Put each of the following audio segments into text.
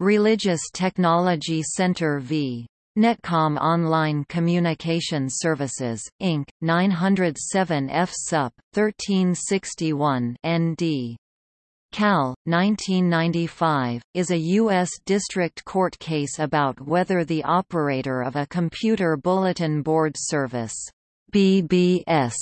Religious Technology Center v. Netcom Online Communication Services, Inc., 907 F. Sup. 1361 ND. Cal. 1995, is a U.S. District Court case about whether the operator of a Computer Bulletin Board Service BBS,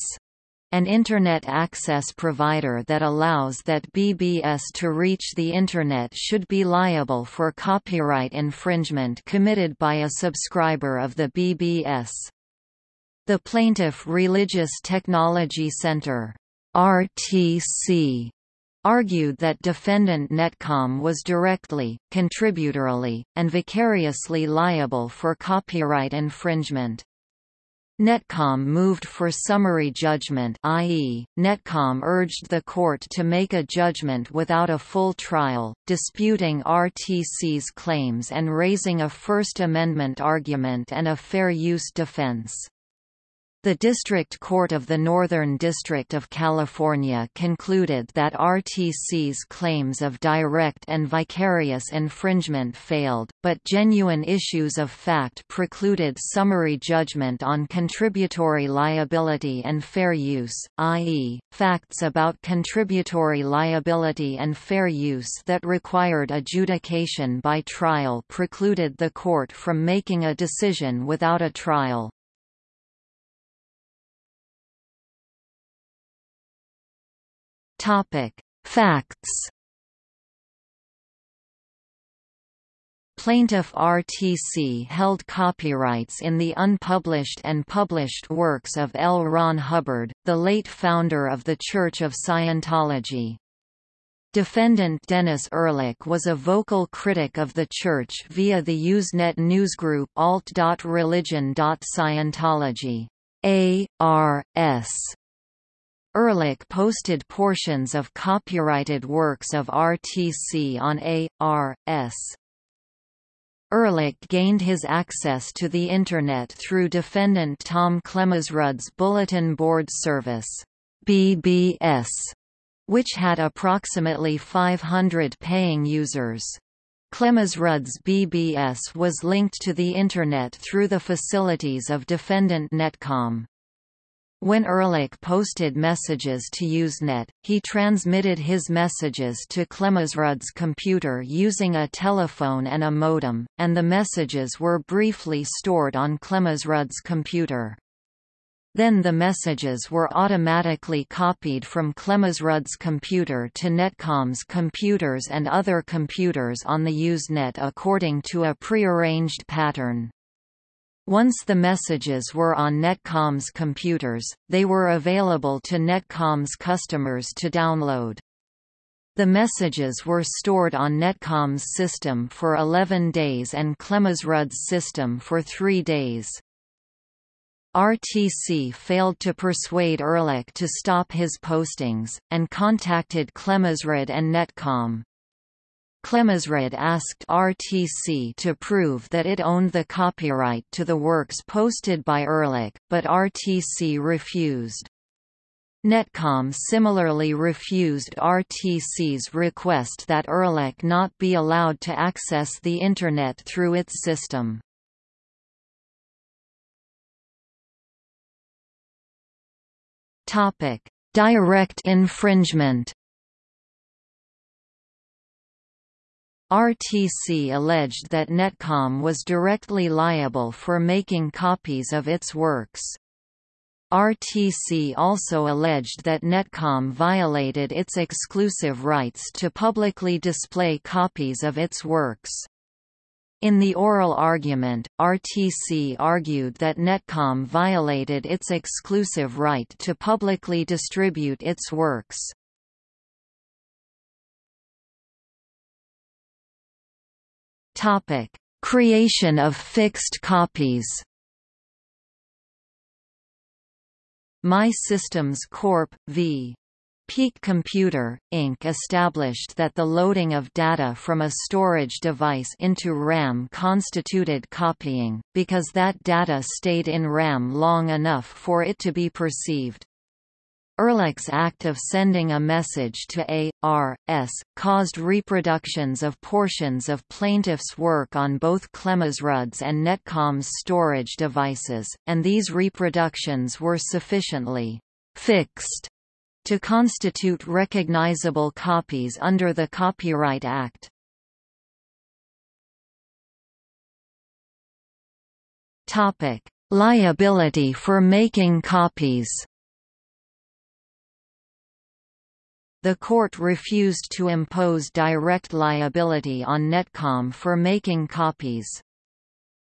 an Internet access provider that allows that BBS to reach the Internet should be liable for copyright infringement committed by a subscriber of the BBS. The plaintiff Religious Technology Center RTC argued that defendant Netcom was directly, contributorily, and vicariously liable for copyright infringement. Netcom moved for summary judgment i.e., Netcom urged the court to make a judgment without a full trial, disputing RTC's claims and raising a First Amendment argument and a fair use defense. The District Court of the Northern District of California concluded that RTC's claims of direct and vicarious infringement failed, but genuine issues of fact precluded summary judgment on contributory liability and fair use, i.e., facts about contributory liability and fair use that required adjudication by trial precluded the court from making a decision without a trial. Topic: Facts. Plaintiff RTC held copyrights in the unpublished and published works of L. Ron Hubbard, the late founder of the Church of Scientology. Defendant Dennis Ehrlich was a vocal critic of the Church via the Usenet newsgroup alt.religion.scientology. A.R.S. Ehrlich posted portions of copyrighted works of RTC on A.R.S. Ehrlich gained his access to the Internet through defendant Tom Klemesrud's Bulletin Board Service BBS, which had approximately 500 paying users. Klemesrud's BBS was linked to the Internet through the facilities of defendant Netcom. When Ehrlich posted messages to Usenet, he transmitted his messages to Klemesrud's computer using a telephone and a modem, and the messages were briefly stored on Klemesrud's computer. Then the messages were automatically copied from Klemesrud's computer to Netcom's computers and other computers on the Usenet according to a prearranged pattern. Once the messages were on Netcom's computers, they were available to Netcom's customers to download. The messages were stored on Netcom's system for 11 days and Klemesrud's system for three days. RTC failed to persuade Ehrlich to stop his postings, and contacted Klemesrud and Netcom. Klemesrud asked RTC to prove that it owned the copyright to the works posted by Ehrlich, but RTC refused. Netcom similarly refused RTC's request that Ehrlich not be allowed to access the Internet through its system. Direct infringement RTC alleged that Netcom was directly liable for making copies of its works. RTC also alleged that Netcom violated its exclusive rights to publicly display copies of its works. In the oral argument, RTC argued that Netcom violated its exclusive right to publicly distribute its works. Topic: Creation of fixed copies. MAI Systems Corp. v. Peak Computer, Inc. established that the loading of data from a storage device into RAM constituted copying, because that data stayed in RAM long enough for it to be perceived. Ehrlich's act of sending a message to A.R.S. caused reproductions of portions of plaintiff's work on both Klemesrud's and Netcom's storage devices, and these reproductions were sufficiently «fixed» to constitute recognizable copies under the Copyright Act. Liability for making copies The court refused to impose direct liability on Netcom for making copies.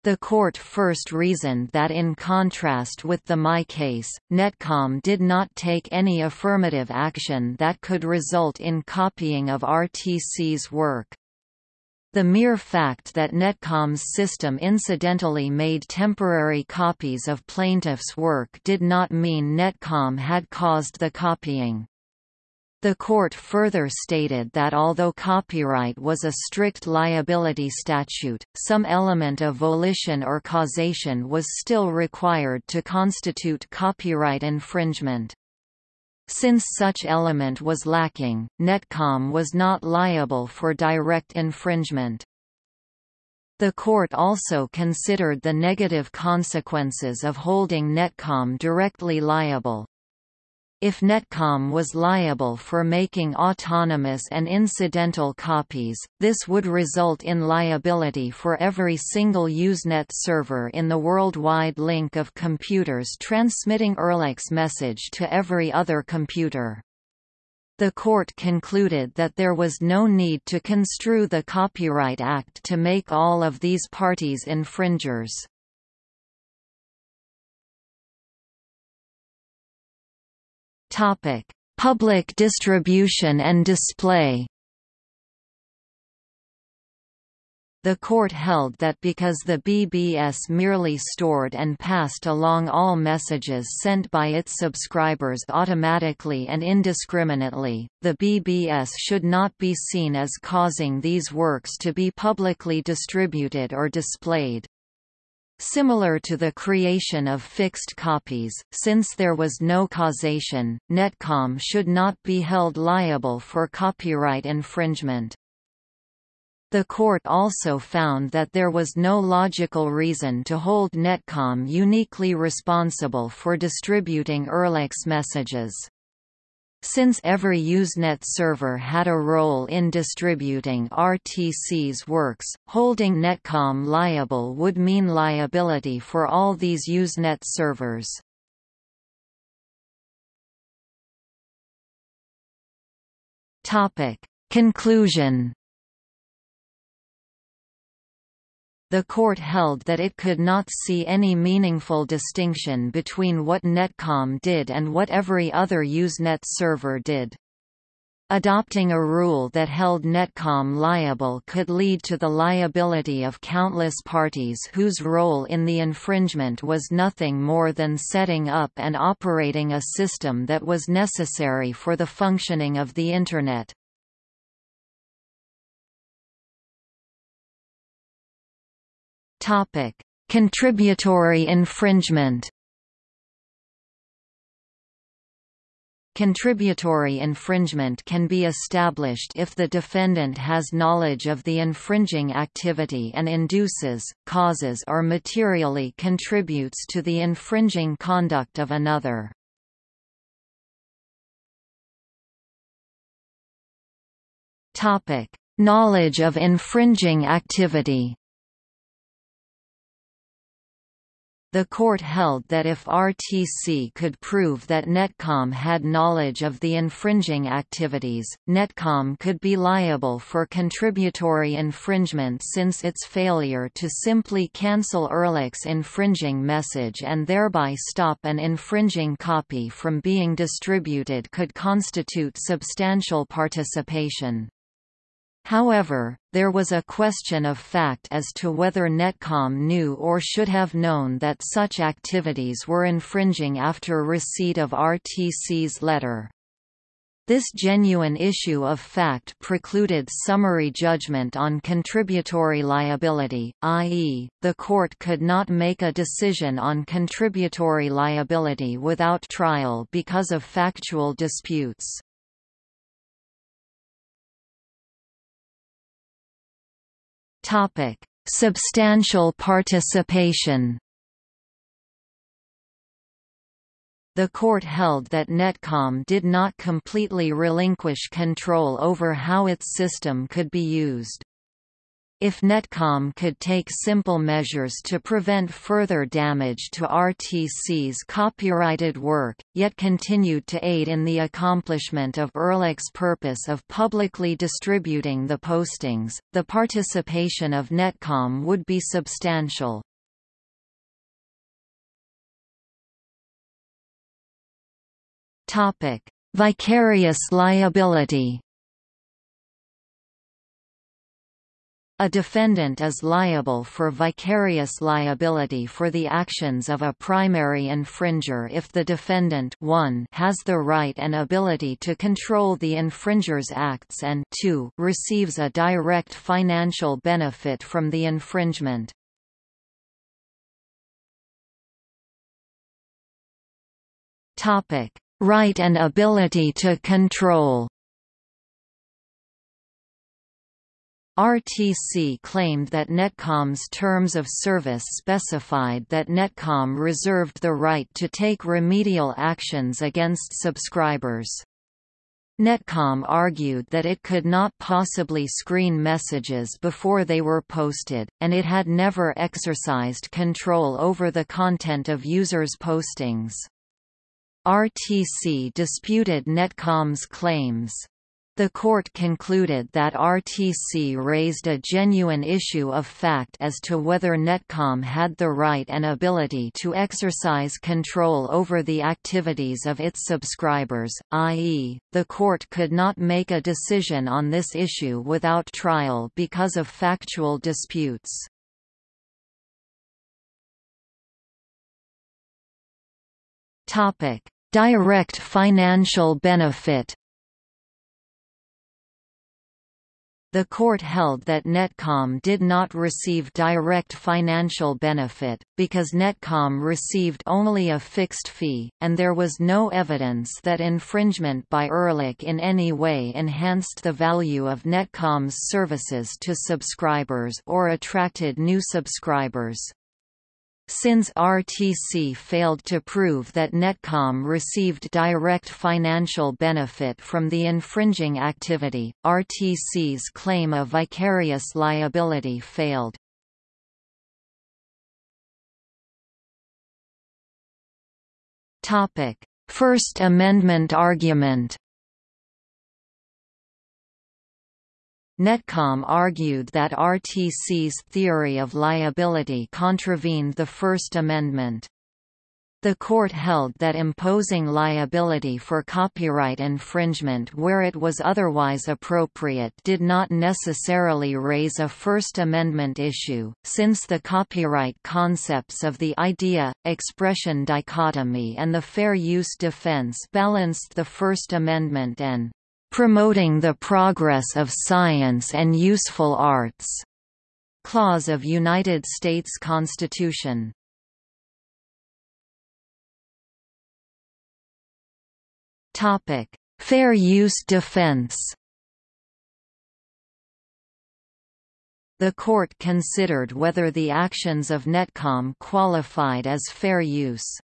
The court first reasoned that in contrast with the MAI case, Netcom did not take any affirmative action that could result in copying of RTC's work. The mere fact that Netcom's system incidentally made temporary copies of plaintiff's work did not mean Netcom had caused the copying. The court further stated that although copyright was a strict liability statute, some element of volition or causation was still required to constitute copyright infringement. Since such element was lacking, Netcom was not liable for direct infringement. The court also considered the negative consequences of holding Netcom directly liable, if Netcom was liable for making autonomous and incidental copies, this would result in liability for every single Usenet server in the worldwide link of computers transmitting Ehrlich's message to every other computer. The court concluded that there was no need to construe the Copyright Act to make all of these parties infringers. Topic: Public distribution and display. The court held that because the BBS merely stored and passed along all messages sent by its subscribers automatically and indiscriminately, the BBS should not be seen as causing these works to be publicly distributed or displayed. Similar to the creation of fixed copies, since there was no causation, Netcom should not be held liable for copyright infringement. The court also found that there was no logical reason to hold Netcom uniquely responsible for distributing Ehrlich's messages. Since every Usenet server had a role in distributing RTC's works, holding Netcom liable would mean liability for all these Usenet servers. Conclusion The court held that it could not see any meaningful distinction between what Netcom did and what every other Usenet server did. Adopting a rule that held Netcom liable could lead to the liability of countless parties whose role in the infringement was nothing more than setting up and operating a system that was necessary for the functioning of the Internet. Topic: Contributory infringement. Contributory infringement can be established if the defendant has knowledge of the infringing activity and induces, causes or materially contributes to the infringing conduct of another. Knowledge of infringing activity The court held that if RTC could prove that Netcom had knowledge of the infringing activities, Netcom could be liable for contributory infringement since its failure to simply cancel Ehrlich's infringing message and thereby stop an infringing copy from being distributed could constitute substantial participation. However, there was a question of fact as to whether Netcom knew or should have known that such activities were infringing after receipt of RTC's letter. This genuine issue of fact precluded summary judgment on contributory liability, i.e., the court could not make a decision on contributory liability without trial because of factual disputes. Substantial participation The court held that Netcom did not completely relinquish control over how its system could be used. If Netcom could take simple measures to prevent further damage to RTC's copyrighted work, yet continued to aid in the accomplishment of Ehrlich's purpose of publicly distributing the postings, the participation of Netcom would be substantial. Vicarious liability. A defendant is liable for vicarious liability for the actions of a primary infringer if the defendant 1 has the right and ability to control the infringer's acts and 2 receives a direct financial benefit from the infringement. Topic: right and ability to control. RTC claimed that Netcom's terms of service specified that Netcom reserved the right to take remedial actions against subscribers. Netcom argued that it could not possibly screen messages before they were posted, and it had never exercised control over the content of users' postings. RTC disputed Netcom's claims. The court concluded that RTC raised a genuine issue of fact as to whether Netcom had the right and ability to exercise control over the activities of its subscribers, i.e., the court could not make a decision on this issue without trial because of factual disputes. Direct financial benefit. The court held that Netcom did not receive direct financial benefit, because Netcom received only a fixed fee, and there was no evidence that infringement by Ehrlich in any way enhanced the value of Netcom's services to subscribers or attracted new subscribers. Since RTC failed to prove that Netcom received direct financial benefit from the infringing activity, RTC's claim of vicarious liability failed. First Amendment argument Netcom argued that RTC's theory of liability contravened the First Amendment. The court held that imposing liability for copyright infringement where it was otherwise appropriate did not necessarily raise a First Amendment issue, since the copyright concepts of the idea-expression dichotomy and the fair use defense balanced the First Amendment and promoting the progress of science and useful arts clause of United States Constitution. Topic: Fair use defense. The court considered whether the actions of Netcom qualified as fair use.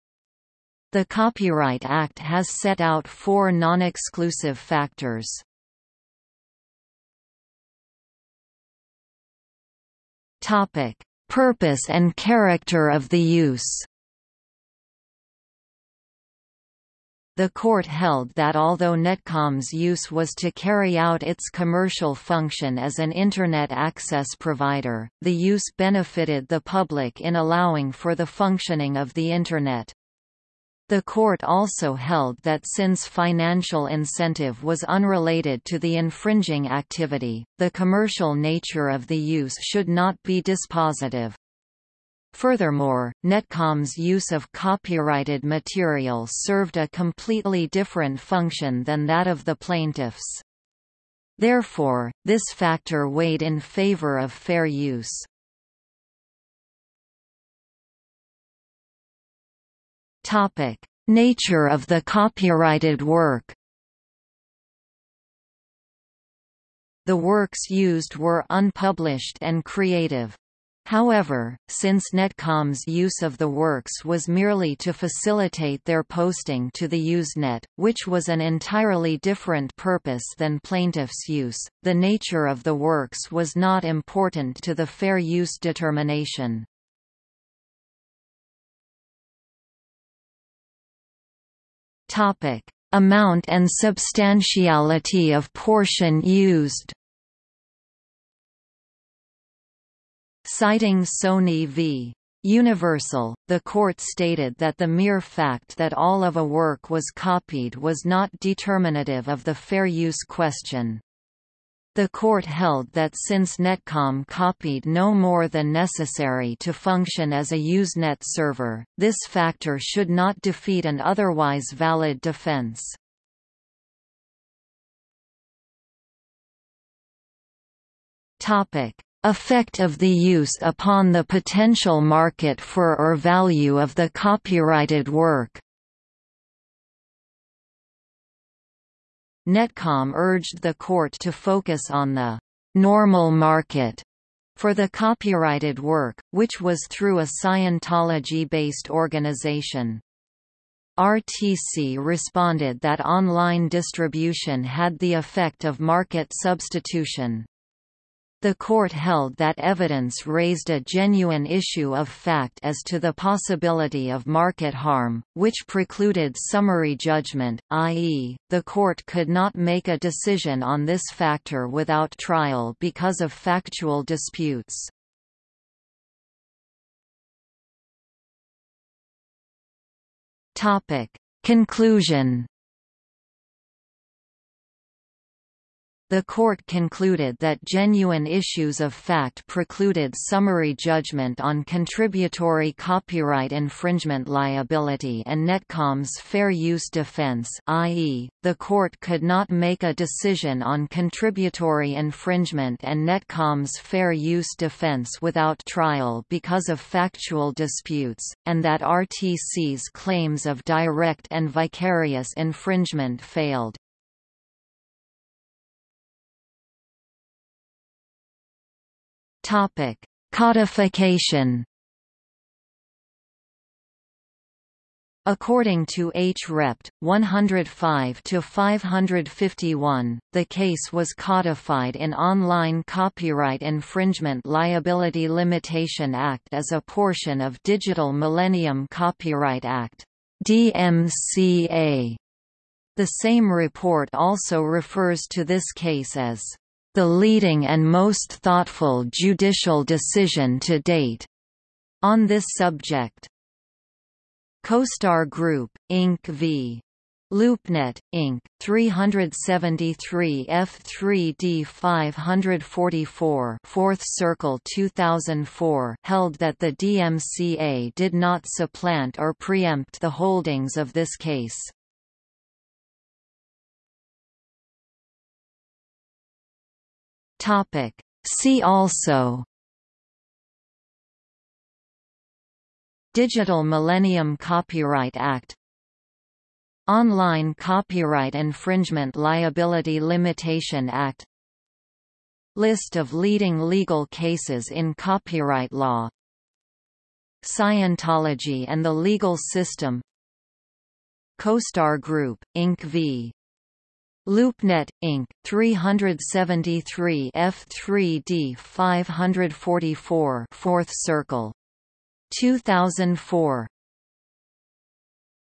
The Copyright Act has set out four non-exclusive factors. Topic: Purpose and character of the use. The court held that although Netcom's use was to carry out its commercial function as an Internet access provider, the use benefited the public in allowing for the functioning of the Internet. The court also held that since financial incentive was unrelated to the infringing activity, the commercial nature of the use should not be dispositive. Furthermore, Netcom's use of copyrighted material served a completely different function than that of the plaintiffs. Therefore, this factor weighed in favor of fair use. Topic: Nature of the copyrighted work. The works used were unpublished and creative. However, since Netcom's use of the works was merely to facilitate their posting to the Usenet, which was an entirely different purpose than plaintiff's use, the nature of the works was not important to the fair use determination. Amount and substantiality of portion used Citing Sony v. Universal, the court stated that the mere fact that all of a work was copied was not determinative of the fair use question. The court held that since Netcom copied no more than necessary to function as a Usenet server, this factor should not defeat an otherwise valid defense. Effect of the use upon the potential market for or value of the copyrighted work Netcom urged the court to focus on the «normal market» for the copyrighted work, which was through a Scientology-based organization. RTC responded that online distribution had the effect of market substitution. The court held that evidence raised a genuine issue of fact as to the possibility of market harm, which precluded summary judgment, i.e., the court could not make a decision on this factor without trial because of factual disputes. Conclusion The court concluded that genuine issues of fact precluded summary judgment on contributory copyright infringement liability and Netcom's fair use defense i.e., the court could not make a decision on contributory infringement and Netcom's fair use defense without trial because of factual disputes, and that RTC's claims of direct and vicarious infringement failed. Topic: Codification. According to H. Rept. 105-551, the case was codified in Online Copyright Infringement Liability Limitation Act as a portion of Digital Millennium Copyright Act DMCA. The same report also refers to this case as the leading and most thoughtful judicial decision to date on this subject. CoStar Group, Inc. v. LoopNet, Inc., 373 F3D 544 4th Circle 2004 held that the DMCA did not supplant or preempt the holdings of this case. Topic. See also Digital Millennium Copyright Act Online Copyright Infringement Liability Limitation Act List of leading legal cases in copyright law Scientology and the legal system CoStar Group, Inc. v. LoopNet, Inc., 373 F3D 544 4th Circle. 2004